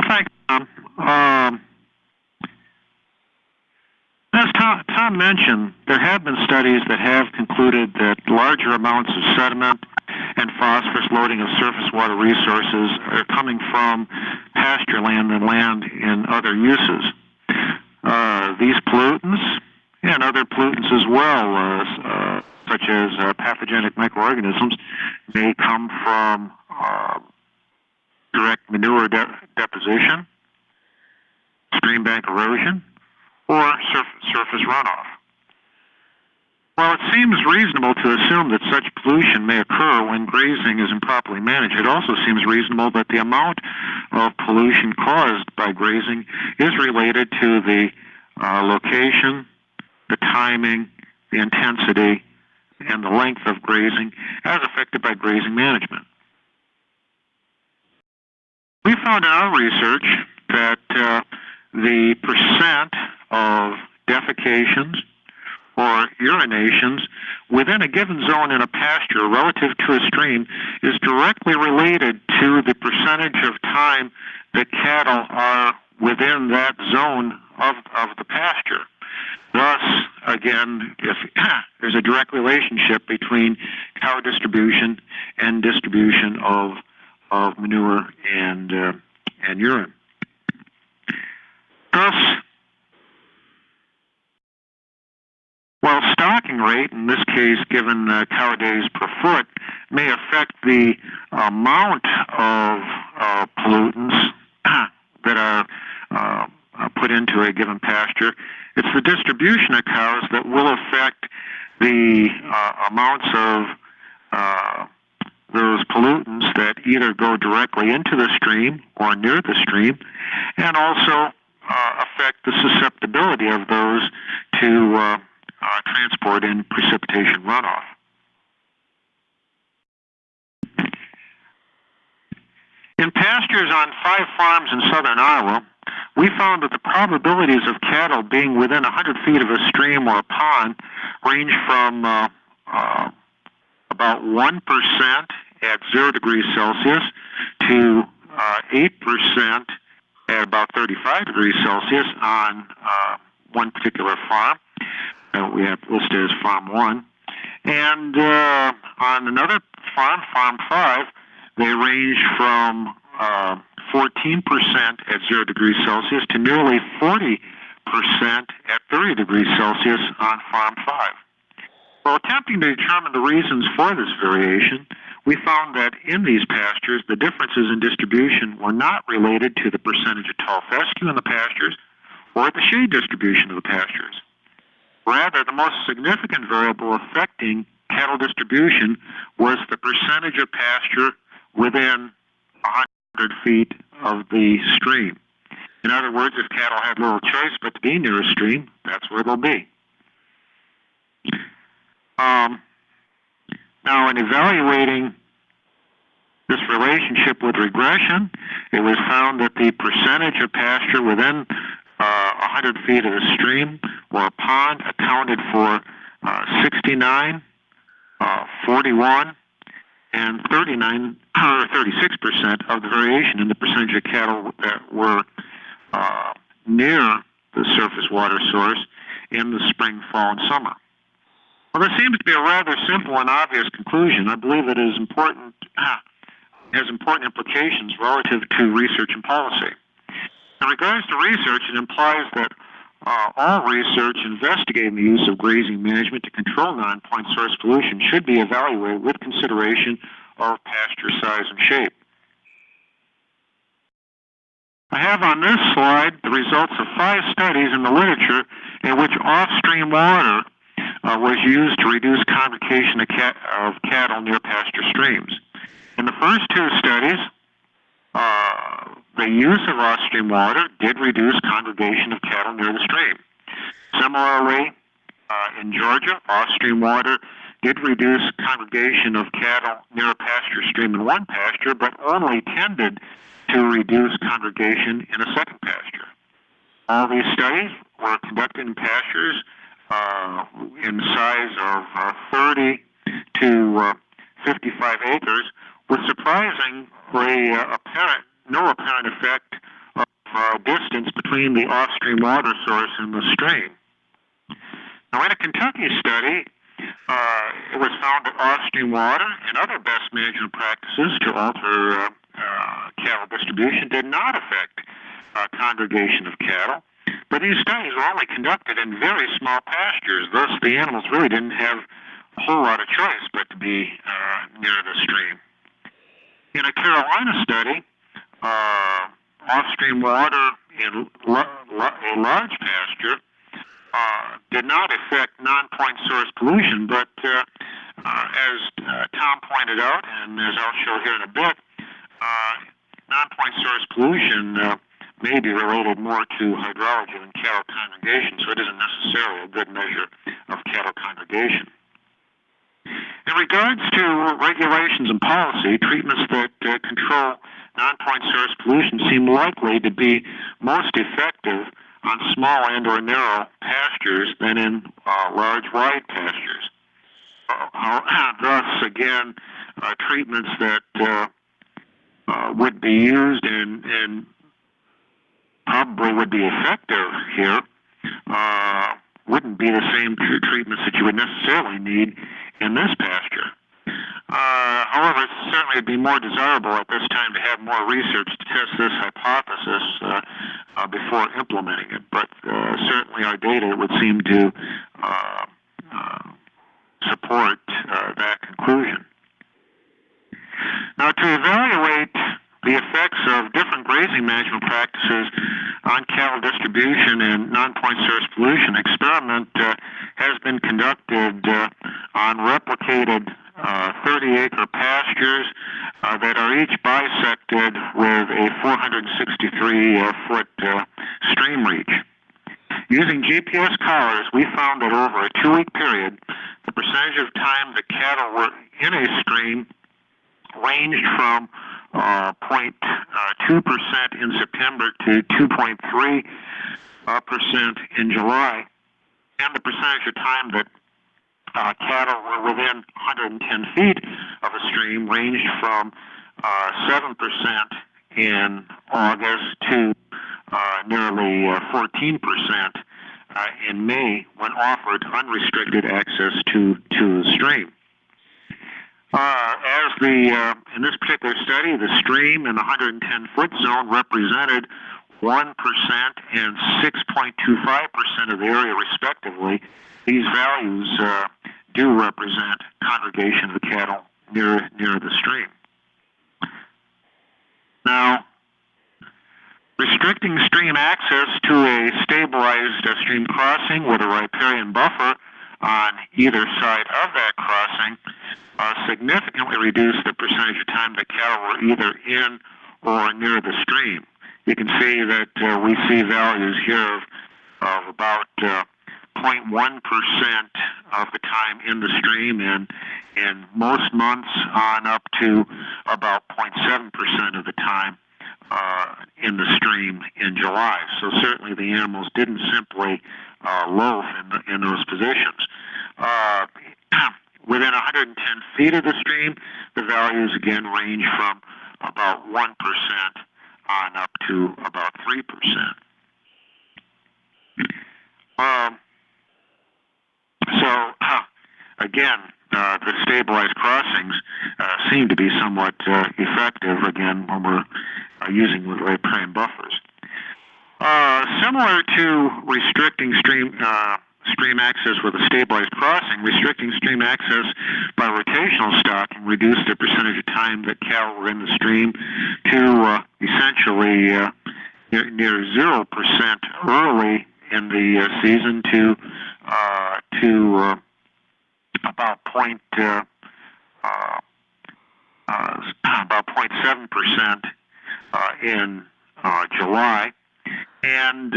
Well, thanks, Tom. Um, as Tom, Tom mentioned, there have been studies that have concluded that larger amounts of sediment and phosphorus loading of surface water resources are coming from pasture land and land in other uses. Uh, these pollutants and other pollutants as well, uh, uh, such as uh, pathogenic microorganisms, may come from direct manure de deposition, stream bank erosion, or surf surface runoff. While it seems reasonable to assume that such pollution may occur when grazing is improperly managed, it also seems reasonable that the amount of pollution caused by grazing is related to the uh, location, the timing, the intensity, and the length of grazing as affected by grazing management. We found in our research that uh, the percent of defecations or urinations within a given zone in a pasture relative to a stream is directly related to the percentage of time that cattle are within that zone of, of the pasture. Thus, again, if there's a direct relationship between cow distribution and distribution of of manure and uh, and urine. Thus, while stocking rate, in this case given uh, cow days per foot, may affect the amount of uh, pollutants that are uh, put into a given pasture, it's the distribution of cows that will affect the uh, amounts of uh, those pollutants that either go directly into the stream or near the stream, and also uh, affect the susceptibility of those to uh, uh, transport and precipitation runoff. In pastures on five farms in southern Iowa, we found that the probabilities of cattle being within 100 feet of a stream or a pond range from uh, uh, about 1% at 0 degrees Celsius to uh, 8% at about 35 degrees Celsius on uh, one particular farm. Uh, we have listed as Farm 1. And uh, on another farm, Farm 5, they range from 14% at 0 degrees Celsius to nearly 40% at 30 degrees Celsius on Farm 5. While attempting to determine the reasons for this variation, we found that in these pastures, the differences in distribution were not related to the percentage of tall fescue in the pastures or the shade distribution of the pastures. Rather, the most significant variable affecting cattle distribution was the percentage of pasture within 100 feet of the stream. In other words, if cattle had little choice but to be near a stream, that's where they'll be. Um, now, in evaluating this relationship with regression, it was found that the percentage of pasture within uh, 100 feet of a stream or a pond accounted for uh, 69, uh, 41, and 39 or 36 percent of the variation in the percentage of cattle that were uh, near the surface water source in the spring, fall, and summer. Well, this seems to be a rather simple and obvious conclusion. I believe it is important, has important implications relative to research and policy. In regards to research, it implies that uh, all research investigating the use of grazing management to control non-point source pollution should be evaluated with consideration of pasture size and shape. I have on this slide the results of five studies in the literature in which off-stream water uh, was used to reduce congregation of, cat, of, cattle near pasture streams. In the first two studies, uh, the use of off-stream water did reduce congregation of cattle near the stream. Similarly, uh, in Georgia, off-stream water did reduce congregation of cattle near a pasture stream in one pasture, but only tended to reduce congregation in a second pasture. All these studies were conducted in pastures uh, in size of uh, 30 to uh, 55 acres with surprisingly uh, apparent, no apparent effect uh, distance between the off-stream water source and the stream. Now, in a Kentucky study, uh, it was found that off-stream water and other best management practices to alter uh, uh, cattle distribution did not affect uh, congregation of cattle. But these studies were only conducted in very small pastures, thus the animals really didn't have a whole lot of choice but to be uh, near the stream. In a Carolina study, uh, off-stream water in a large pasture uh, did not affect non-point source pollution, but uh, uh, as uh, Tom pointed out, and as I'll show here in a bit, uh, non-point source pollution uh, may be related more to hydrology than cattle congregation, so it isn't necessarily a good measure of cattle congregation. In regards to regulations and policy, treatments that uh, control non-point source pollution seem likely to be most effective on small and or narrow pastures than in uh, large wide pastures. Uh, thus, again, uh, treatments that uh, uh, would be used in, in probably would be effective here uh, wouldn't be the same treatments that you would necessarily need in this pasture. Uh, however, certainly it'd be more desirable at this time to have more research to test this hypothesis uh, uh, before implementing it. But uh, certainly our data would seem to uh, uh, support that conclusion. Now, to evaluate the effects of different grazing management practices on cattle distribution and non-point source pollution experiment uh, has been conducted uh, on replicated 30-acre uh, pastures uh, that are each bisected with a 463-foot uh, stream reach. Using GPS collars, we found that over a two-week period, the percentage of time the cattle were in a stream ranged from uh, 0.2% uh, in September to 2.3% uh, in July, and the percentage of time that uh, cattle were within 110 feet of a stream ranged from uh, 7% in August to uh, nearly 14% in May when offered unrestricted access to, to the stream. Uh, as the uh, in this particular study, the stream in the 110 foot zone represented 1% and 6.25% of the area, respectively. These values uh, do represent congregation of cattle near near the stream. Now, restricting stream access to a stabilized uh, stream crossing with a riparian buffer on either side of that crossing significantly reduce the percentage of time that cattle were either in or near the stream. You can see that uh, we see values here of, of about uh, 0.1% of the time in the stream and in most months on up to about 0.7% of the time uh, in the stream in July. So certainly the animals didn't simply uh, loaf in, the, in those positions. Uh, within 110 feet of the stream, the values again range from about 1% on up to about 3%. Um, so, again, uh, the stabilized crossings uh, seem to be somewhat uh, effective, again, when we're uh, using riparian buffers. Uh, similar to restricting stream uh, stream access with a stabilized crossing, restricting stream access by rotational stocking reduced the percentage of time that cattle were in the stream to uh, essentially uh, near zero percent early in the uh, season to uh, to uh, about point uh, about 0.7 percent in July, and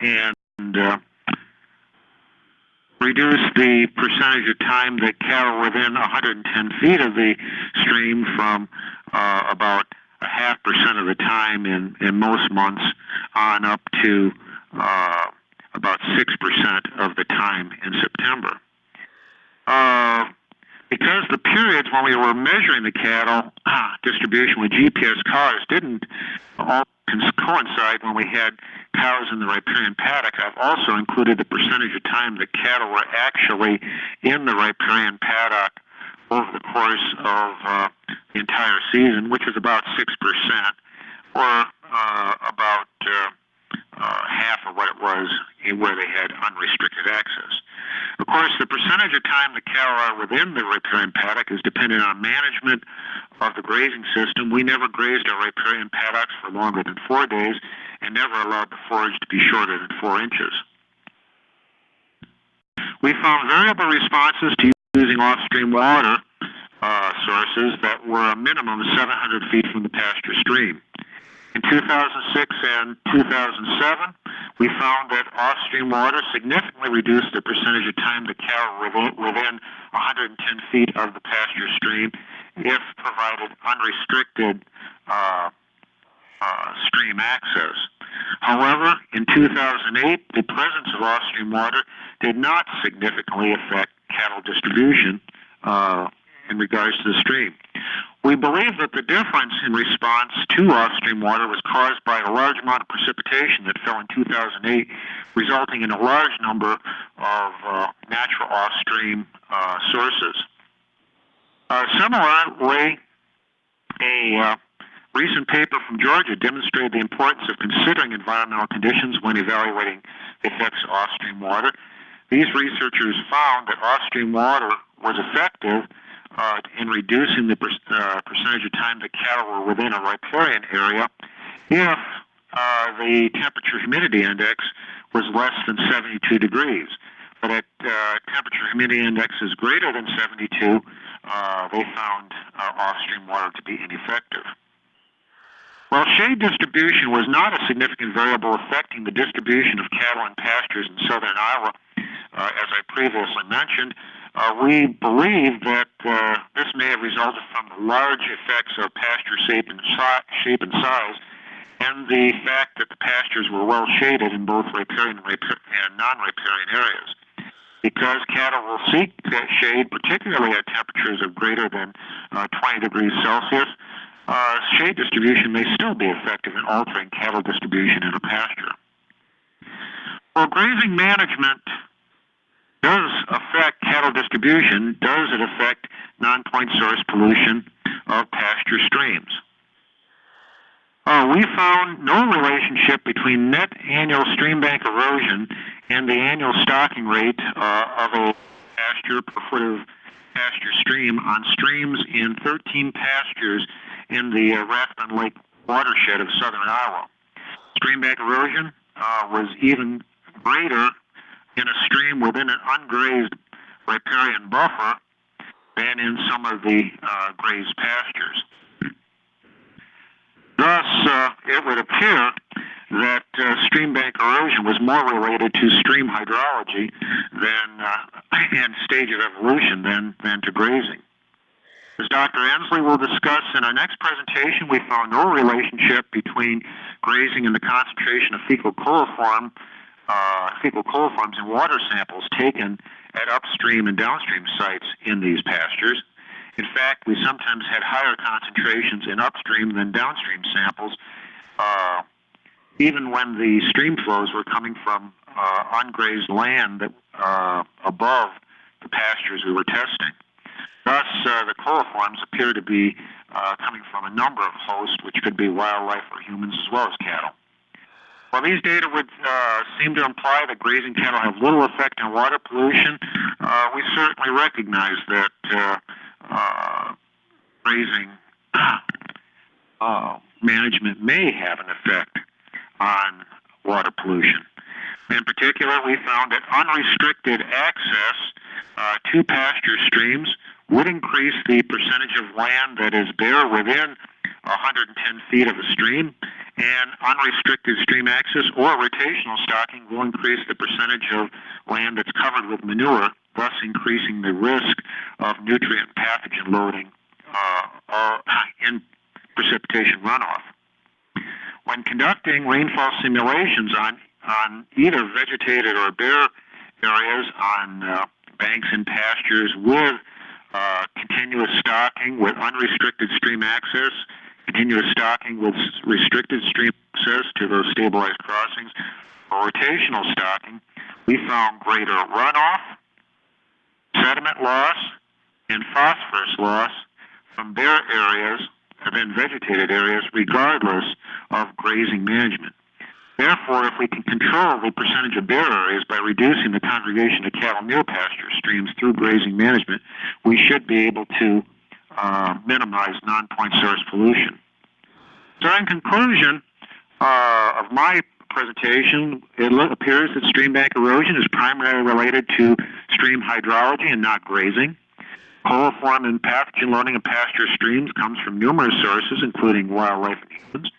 and and uh, reduce the percentage of time that cattle within 110 feet of the stream from uh, about a half percent of the time in, in most months on up to uh, about 6% of the time in September. Uh, because the periods when we were measuring the cattle distribution with GPS collars didn't coincide when we had cows in the riparian paddock, I've also included the percentage of time that cattle were actually in the riparian paddock over the course of uh, the entire season, which is about 6%, or uh, about uh, uh, half of what it was where they had unrestricted access. Course, the percentage of time the cattle are within the riparian paddock is dependent on management of the grazing system. We never grazed our riparian paddocks for longer than four days and never allowed the forage to be shorter than four inches. We found variable responses to using off-stream water uh, sources that were a minimum of 700 feet from the pasture stream. In 2006 and 2007, we found that off-stream water significantly reduced the percentage of time the cow were within 110 feet of the pasture stream if provided unrestricted uh, uh, stream access. However, in 2008, the presence of off-stream water did not significantly affect cattle distribution uh, in regards to the stream. We believe that the difference in response to off-stream water was caused by a large amount of precipitation that fell in 2008, resulting in a large number of uh, natural off-stream uh, sources. Uh, similarly, a recent paper from Georgia demonstrated the importance of considering environmental conditions when evaluating the effects of off-stream water. These researchers found that off-stream water was effective uh, in reducing the per, uh, percentage of time that cattle were within a riparian area if uh, the temperature humidity index was less than 72 degrees. But at uh, temperature humidity indexes greater than 72, uh, they found uh, off-stream water to be ineffective. While shade distribution was not a significant variable affecting the distribution of cattle and pastures in southern Iowa, uh, as I previously mentioned, uh, we believe that uh, this may have resulted from the large effects of pasture shape and, shape and size and the fact that the pastures were well shaded in both riparian and non-riparian areas. Because cattle will seek shade, particularly at temperatures of greater than uh, 20 degrees Celsius, uh, shade distribution may still be effective in altering cattle distribution in a pasture. Well, grazing management does affect cattle distribution. Does it affect non-point source pollution of pasture streams? Uh, we found no relationship between net annual stream bank erosion and the annual stocking rate uh, of a pasture per foot of pasture stream on streams in 13 pastures in the uh, Rathbun Lake watershed of southern Iowa. Stream bank erosion uh, was even greater in a stream within an ungrazed riparian buffer than in some of the uh, grazed pastures. Thus, uh, it would appear that uh, stream bank erosion was more related to stream hydrology than uh, and stage of evolution than, than to grazing. As Dr. Ensley will discuss in our next presentation, we found no relationship between grazing and the concentration of fecal coliform, uh, fecal coliforms in water samples taken at upstream and downstream sites in these pastures. In fact, we sometimes had higher concentrations in upstream than downstream samples, uh, even when the stream flows were coming from uh, ungrazed land that, uh, above the pastures we were testing. Thus, uh, the coliforms appear to be uh, coming from a number of hosts, which could be wildlife or humans as well as cattle. While these data would uh, seem to imply that grazing cattle have little effect on water pollution, uh, we certainly recognize that uh, uh, grazing management may have an effect on water pollution. In particular, we found that unrestricted access to pasture streams would increase the percentage of land that is bare within 110 feet of a stream, and unrestricted stream access or rotational stocking will increase the percentage of land that's covered with manure, thus increasing the risk of nutrient pathogen loading uh, in precipitation runoff. When conducting rainfall simulations on, on either vegetated or bare areas on uh, banks and pastures with uh, continuous stocking with unrestricted stream access, continuous stocking with restricted stream access to those stabilized crossings, or rotational stocking, we found greater runoff, sediment loss, and phosphorus loss from bare areas and vegetated areas regardless of grazing management. Therefore, if we can control the percentage of bare areas by reducing the congregation of cattle near pasture streams through grazing management, we should be able to uh, minimize non-point source pollution. So in conclusion uh, of my presentation, it appears that stream bank erosion is primarily related to stream hydrology and not grazing. Coliform and pathogen loading of pasture streams comes from numerous sources, including wildlife and humans.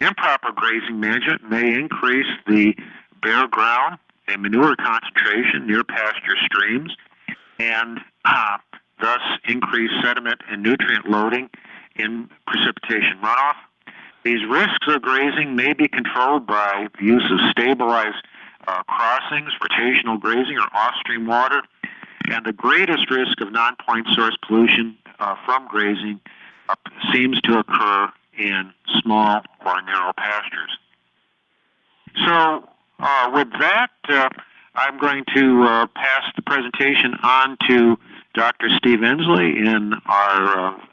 Improper grazing management may increase the bare ground and manure concentration near pasture streams and uh, thus increase sediment and nutrient loading in precipitation runoff. These risks of grazing may be controlled by the use of stabilized uh, crossings, rotational grazing, or off-stream water. And the greatest risk of non-point source pollution uh, from grazing uh, seems to occur in small or narrow pastures. So, uh, with that, uh, I'm going to uh, pass the presentation on to Dr. Steve Ensley in our uh,